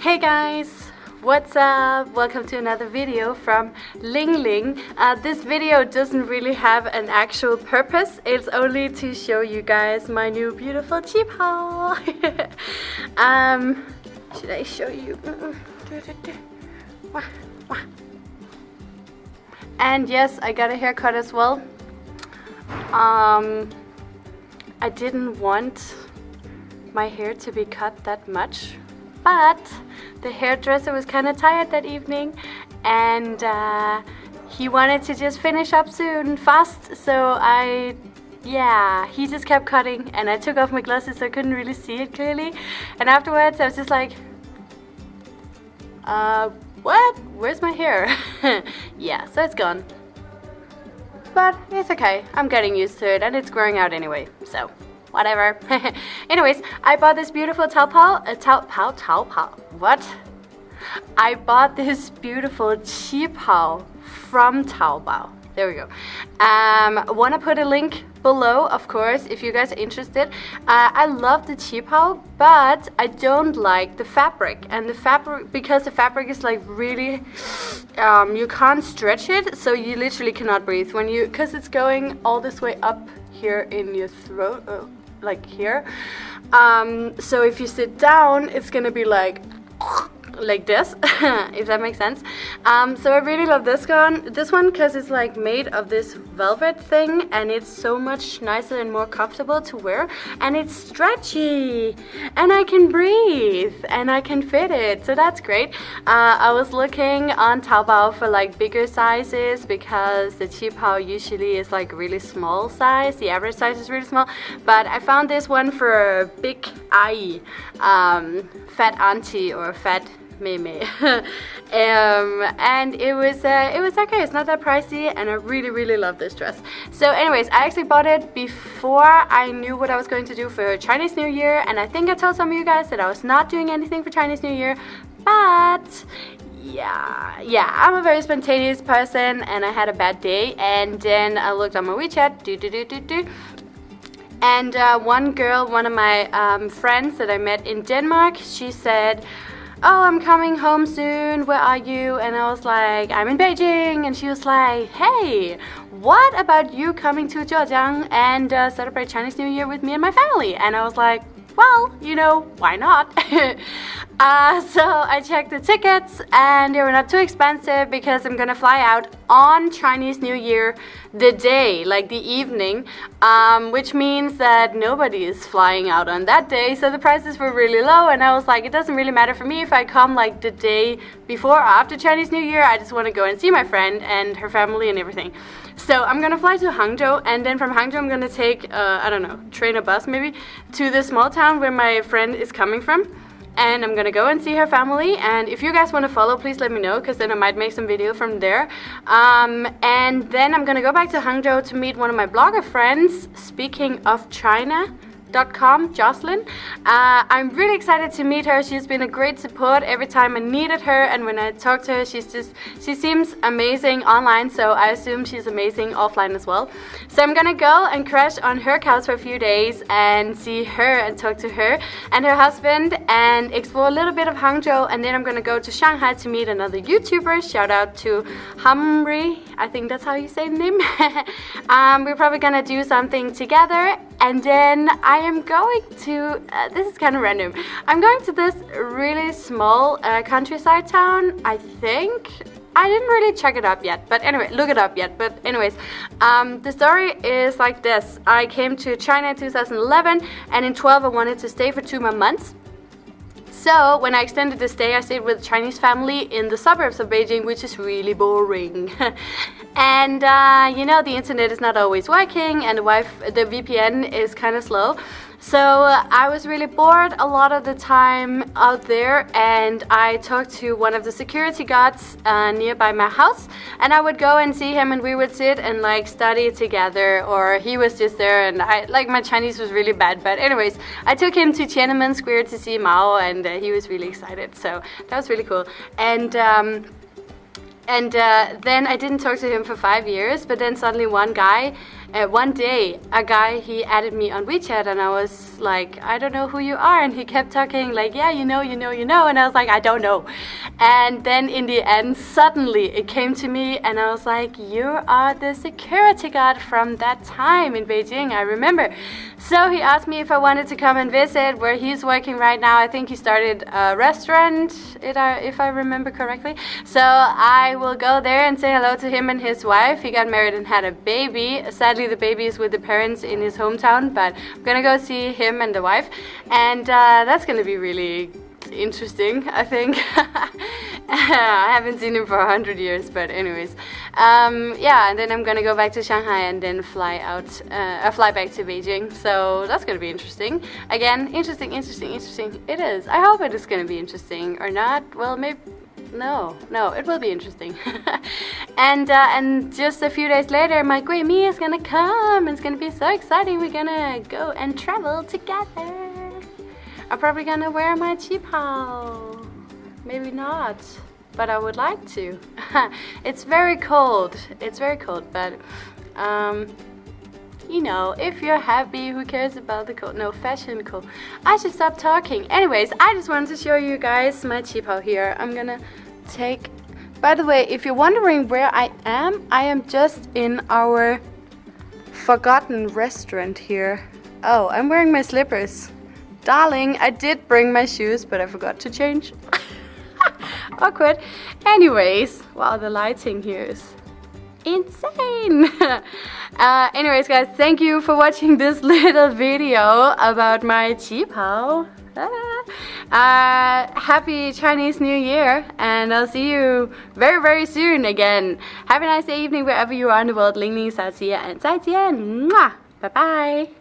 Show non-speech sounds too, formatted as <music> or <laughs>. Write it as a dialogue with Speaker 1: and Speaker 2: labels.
Speaker 1: Hey guys! What's up? Welcome to another video from Ling Ling. Uh, this video doesn't really have an actual purpose. It's only to show you guys my new beautiful cheap haul. <laughs> um, should I show you? And yes, I got a haircut as well. Um, I didn't want my hair to be cut that much but the hairdresser was kind of tired that evening and uh, he wanted to just finish up soon fast. So I yeah he just kept cutting and I took off my glasses so I couldn't really see it clearly. And afterwards I was just like uh what? Where's my hair? <laughs> Yeah so it's gone. But it's okay. I'm getting used to it and it's growing out anyway so whatever. <laughs> Anyways, I bought this beautiful Taobao, uh, Taobao, Taobao, what? I bought this beautiful Qipao from Taobao. There we go. Um, want to put a link below, of course, if you guys are interested. Uh, I love the Qipao, but I don't like the fabric. And the fabric, because the fabric is like really, um, you can't stretch it, so you literally cannot breathe when you, because it's going all this way up here in your throat. Uh, like here. Um, so if you sit down, it's gonna be like like this, <laughs> if that makes sense. Um, so I really love this one, this one because it's like made of this velvet thing and it's so much nicer and more comfortable to wear and it's stretchy and I can breathe and I can fit it, so that's great. Uh, I was looking on Taobao for like bigger sizes because the Qipao usually is like really small size, the average size is really small, but I found this one for a big ai, um, fat auntie or fat Meme. <laughs> um, and it was uh, it was okay. It's not that pricey, and I really really love this dress. So, anyways, I actually bought it before I knew what I was going to do for Chinese New Year, and I think I told some of you guys that I was not doing anything for Chinese New Year, but yeah yeah i'm a very spontaneous person and i had a bad day and then i looked on my wechat do do do do do and uh, one girl one of my um, friends that i met in denmark she said oh, I'm coming home soon, where are you? And I was like, I'm in Beijing. And she was like, hey, what about you coming to Zhejiang and uh, celebrate Chinese New Year with me and my family? And I was like, well, you know, why not? <laughs> uh, so I checked the tickets and they were not too expensive because I'm gonna fly out on Chinese New Year the day, like the evening, um, which means that nobody is flying out on that day. So the prices were really low and I was like, it doesn't really matter for me if I come like the day before or after Chinese New Year. I just want to go and see my friend and her family and everything. So I'm gonna fly to Hangzhou and then from Hangzhou I'm gonna take, uh, I don't know, train a bus maybe, to the small town where my friend is coming from. And I'm gonna go and see her family and if you guys want to follow please let me know because then I might make some video from there. Um, and then I'm gonna go back to Hangzhou to meet one of my blogger friends. Speaking of China, com, Jocelyn. Uh, I'm really excited to meet her. She's been a great support every time I needed her and when I talk to her, she's just, she seems amazing online, so I assume she's amazing offline as well. So I'm gonna go and crash on her couch for a few days and see her and talk to her and her husband and explore a little bit of Hangzhou and then I'm gonna go to Shanghai to meet another YouTuber. Shout out to Humri, I think that's how you say the name. <laughs> um, we're probably gonna do something together and then I am going to, uh, this is kind of random, I'm going to this really small uh, countryside town, I think. I didn't really check it up yet, but anyway, look it up yet. But anyways, um, the story is like this. I came to China in 2011 and in 12 I wanted to stay for two more months. So when I extended the stay, I stayed with a Chinese family in the suburbs of Beijing, which is really boring. <laughs> and uh, you know, the internet is not always working and the, the VPN is kind of slow. So uh, I was really bored a lot of the time out there and I talked to one of the security guards uh, nearby my house and I would go and see him and we would sit and like study together or he was just there and I like my Chinese was really bad but anyways I took him to Tiananmen Square to see Mao and uh, he was really excited so that was really cool. And um, and uh, then I didn't talk to him for five years but then suddenly one guy uh, one day a guy he added me on WeChat and I was like I don't know who you are and he kept talking like yeah you know you know you know and I was like I don't know. And then in the end suddenly it came to me and I was like you are the security guard from that time in Beijing I remember. So he asked me if I wanted to come and visit where he's working right now. I think he started a restaurant if I remember correctly. So I will go there and say hello to him and his wife. He got married and had a baby. Sadly the baby is with the parents in his hometown but I'm gonna go see him and the wife and uh, that's gonna be really interesting I think. <laughs> I haven't seen him for a hundred years but anyways. Um, yeah and then I'm gonna go back to Shanghai and then fly out uh, uh, fly back to Beijing. So that's gonna be interesting. Again interesting interesting interesting. It is. I hope it is gonna be interesting or not. Well maybe no, no, it will be interesting. <laughs> and uh, and just a few days later, my great me is gonna come. It's gonna be so exciting. We're gonna go and travel together. I'm probably gonna wear my qipao. Maybe not, but I would like to. <laughs> it's very cold. It's very cold, but um, you know, if you're happy, who cares about the cold? No, fashion cool. I should stop talking. Anyways, I just wanted to show you guys my qipao here. I'm gonna take... By the way, if you're wondering where I am, I am just in our forgotten restaurant here. Oh, I'm wearing my slippers. Darling, I did bring my shoes, but I forgot to change. <laughs> Awkward. Anyways, wow, the lighting here is insane. <laughs> Uh, anyways guys thank you for watching this <laughs> little video about my qipao. Ah. Uh, happy Chinese New Year and I'll see you very very soon again. Have a nice evening wherever you are in the world. Ling Ling Xiaoxia and 再见 Mwah! bye bye